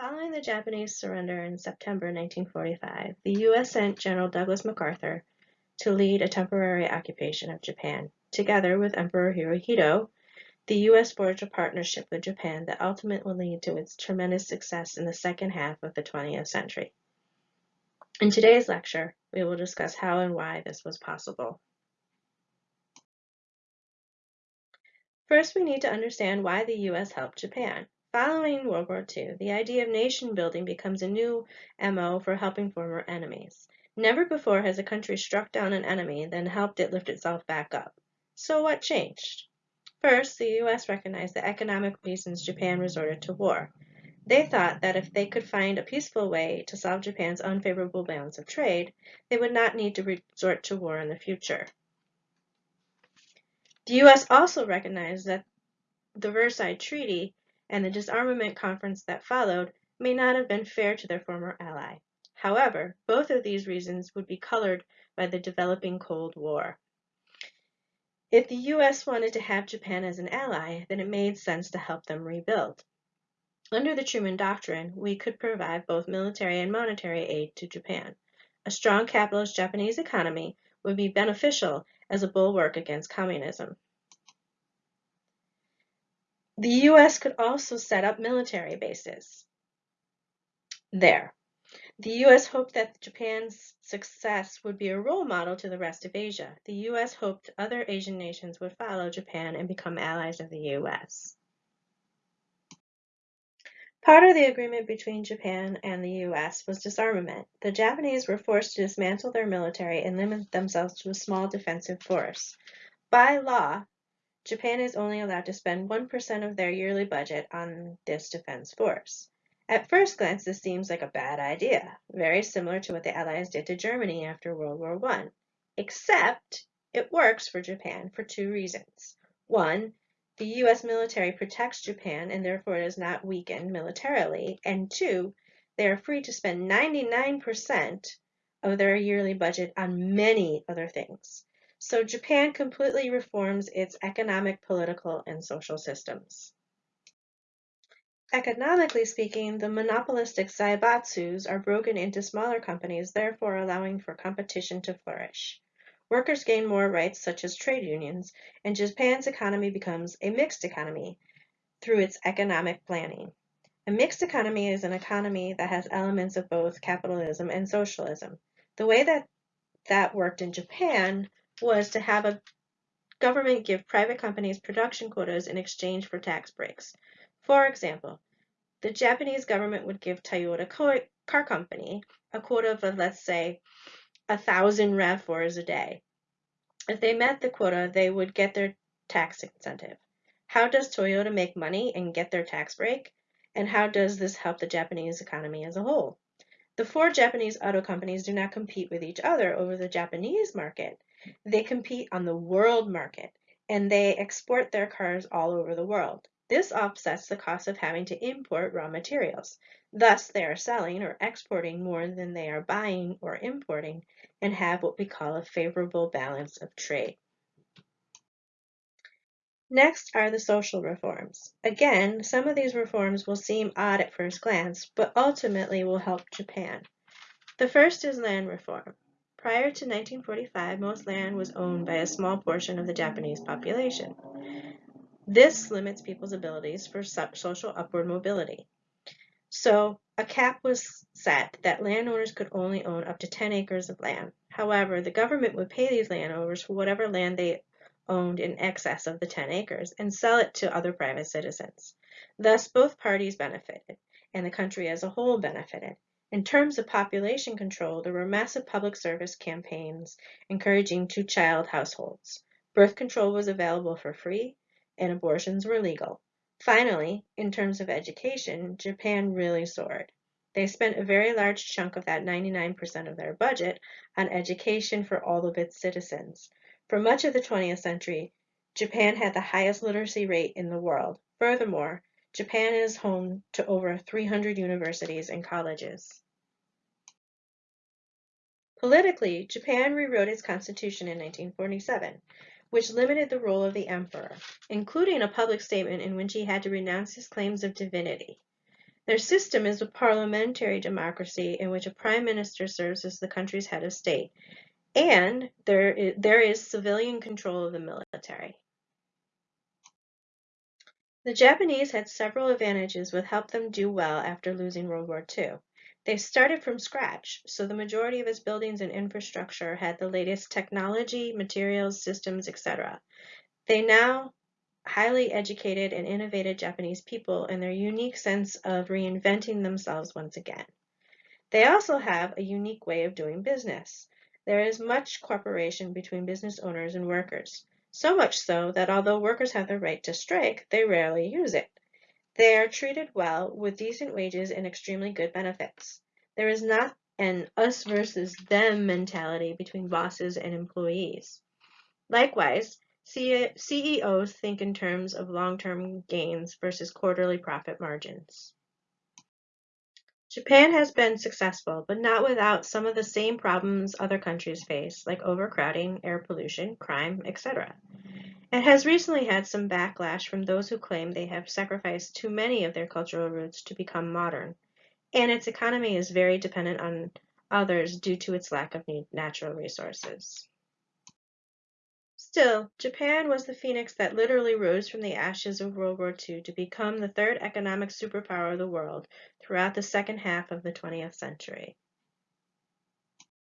Following the Japanese surrender in September 1945, the U.S. sent General Douglas MacArthur to lead a temporary occupation of Japan. Together with Emperor Hirohito, the U.S. forged a partnership with Japan that ultimately led to its tremendous success in the second half of the 20th century. In today's lecture, we will discuss how and why this was possible. First, we need to understand why the U.S. helped Japan. Following World War II, the idea of nation building becomes a new MO for helping former enemies. Never before has a country struck down an enemy, then helped it lift itself back up. So what changed? First, the US recognized the economic reasons Japan resorted to war. They thought that if they could find a peaceful way to solve Japan's unfavorable balance of trade, they would not need to resort to war in the future. The US also recognized that the Versailles Treaty and the disarmament conference that followed may not have been fair to their former ally. However, both of these reasons would be colored by the developing Cold War. If the US wanted to have Japan as an ally, then it made sense to help them rebuild. Under the Truman Doctrine, we could provide both military and monetary aid to Japan. A strong capitalist Japanese economy would be beneficial as a bulwark against communism. The U.S. could also set up military bases there. The U.S. hoped that Japan's success would be a role model to the rest of Asia. The U.S. hoped other Asian nations would follow Japan and become allies of the U.S. Part of the agreement between Japan and the U.S. was disarmament. The Japanese were forced to dismantle their military and limit themselves to a small defensive force. By law, Japan is only allowed to spend 1% of their yearly budget on this defense force. At first glance, this seems like a bad idea, very similar to what the Allies did to Germany after World War I. Except it works for Japan for two reasons. One, the U.S. military protects Japan and therefore is not weakened militarily. And two, they are free to spend 99% of their yearly budget on many other things. So Japan completely reforms its economic, political, and social systems. Economically speaking, the monopolistic zaibatsus are broken into smaller companies, therefore allowing for competition to flourish. Workers gain more rights, such as trade unions, and Japan's economy becomes a mixed economy through its economic planning. A mixed economy is an economy that has elements of both capitalism and socialism. The way that that worked in Japan was to have a government give private companies production quotas in exchange for tax breaks. For example, the Japanese government would give Toyota Car Company a quota of, uh, let's say, a thousand RAV4s a day. If they met the quota, they would get their tax incentive. How does Toyota make money and get their tax break? And how does this help the Japanese economy as a whole? The four Japanese auto companies do not compete with each other over the Japanese market. They compete on the world market and they export their cars all over the world. This offsets the cost of having to import raw materials. Thus, they are selling or exporting more than they are buying or importing and have what we call a favorable balance of trade. Next are the social reforms. Again, some of these reforms will seem odd at first glance, but ultimately will help Japan. The first is land reform. Prior to 1945, most land was owned by a small portion of the Japanese population. This limits people's abilities for social upward mobility. So a cap was set that landowners could only own up to 10 acres of land. However, the government would pay these landowners for whatever land they owned in excess of the 10 acres and sell it to other private citizens. Thus, both parties benefited, and the country as a whole benefited. In terms of population control, there were massive public service campaigns encouraging two-child households. Birth control was available for free, and abortions were legal. Finally, in terms of education, Japan really soared. They spent a very large chunk of that 99% of their budget on education for all of its citizens. For much of the 20th century, Japan had the highest literacy rate in the world. Furthermore, Japan is home to over 300 universities and colleges. Politically, Japan rewrote its constitution in 1947, which limited the role of the emperor, including a public statement in which he had to renounce his claims of divinity. Their system is a parliamentary democracy in which a prime minister serves as the country's head of state, and there is, there is civilian control of the military. The Japanese had several advantages which helped them do well after losing World War II. They started from scratch, so the majority of its buildings and infrastructure had the latest technology, materials, systems, etc. They now highly educated and innovative Japanese people and their unique sense of reinventing themselves once again. They also have a unique way of doing business. There is much cooperation between business owners and workers, so much so that although workers have the right to strike, they rarely use it. They are treated well with decent wages and extremely good benefits. There is not an us versus them mentality between bosses and employees. Likewise, CEOs think in terms of long-term gains versus quarterly profit margins. Japan has been successful, but not without some of the same problems other countries face, like overcrowding, air pollution, crime, etc. It has recently had some backlash from those who claim they have sacrificed too many of their cultural roots to become modern, and its economy is very dependent on others due to its lack of natural resources. Still, Japan was the phoenix that literally rose from the ashes of World War II to become the third economic superpower of the world throughout the second half of the 20th century.